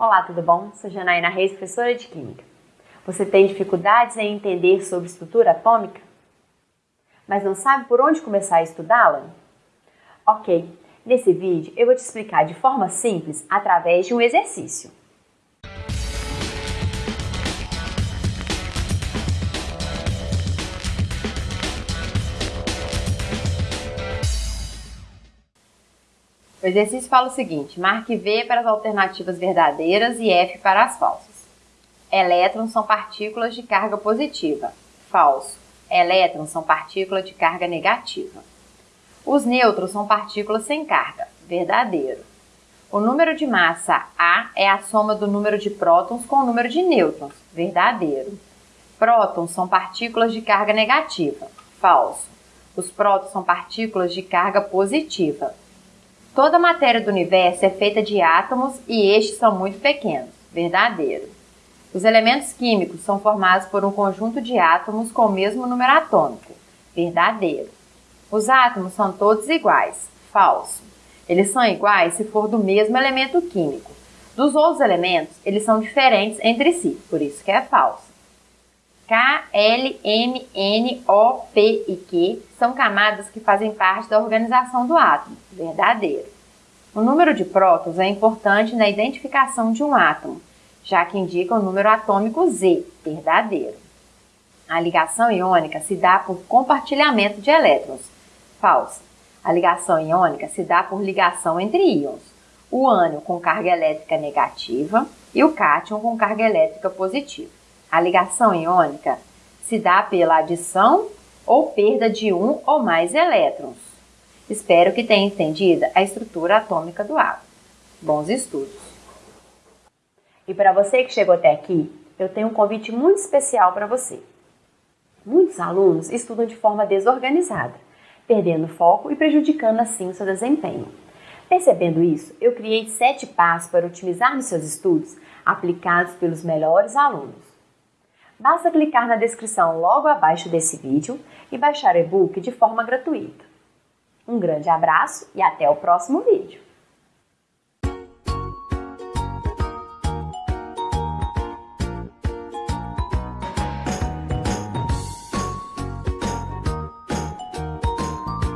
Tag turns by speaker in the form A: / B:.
A: Olá, tudo bom? Sou Janaína Reis, professora de Química. Você tem dificuldades em entender sobre estrutura atômica? Mas não sabe por onde começar a estudá-la? Ok, nesse vídeo eu vou te explicar de forma simples através de um exercício. O exercício fala o seguinte: marque V para as alternativas verdadeiras e F para as falsas. Elétrons são partículas de carga positiva. Falso. Elétrons são partículas de carga negativa. Os nêutrons são partículas sem carga. Verdadeiro. O número de massa A é a soma do número de prótons com o número de nêutrons. Verdadeiro. Prótons são partículas de carga negativa. Falso. Os prótons são partículas de carga positiva. Toda a matéria do universo é feita de átomos e estes são muito pequenos. Verdadeiro. Os elementos químicos são formados por um conjunto de átomos com o mesmo número atômico. Verdadeiro. Os átomos são todos iguais. Falso. Eles são iguais se for do mesmo elemento químico. Dos outros elementos, eles são diferentes entre si, por isso que é falso. K, L, M, N, O, P e Q são camadas que fazem parte da organização do átomo. Verdadeiro. O número de prótons é importante na identificação de um átomo, já que indica o número atômico Z. Verdadeiro. A ligação iônica se dá por compartilhamento de elétrons. Falso. A ligação iônica se dá por ligação entre íons. O ânion com carga elétrica negativa e o cátion com carga elétrica positiva. A ligação iônica se dá pela adição ou perda de um ou mais elétrons. Espero que tenha entendido a estrutura atômica do átomo. Bons estudos! E para você que chegou até aqui, eu tenho um convite muito especial para você. Muitos alunos estudam de forma desorganizada, perdendo foco e prejudicando assim o seu desempenho. Percebendo isso, eu criei sete passos para otimizar nos seus estudos aplicados pelos melhores alunos. Basta clicar na descrição logo abaixo desse vídeo e baixar o e-book de forma gratuita. Um grande abraço e até o próximo vídeo!